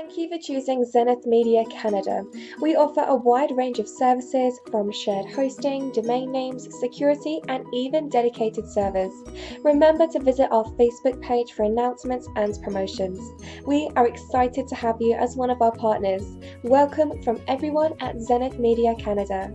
Thank you for choosing Zenith Media Canada. We offer a wide range of services from shared hosting, domain names, security, and even dedicated servers. Remember to visit our Facebook page for announcements and promotions. We are excited to have you as one of our partners. Welcome from everyone at Zenith Media Canada.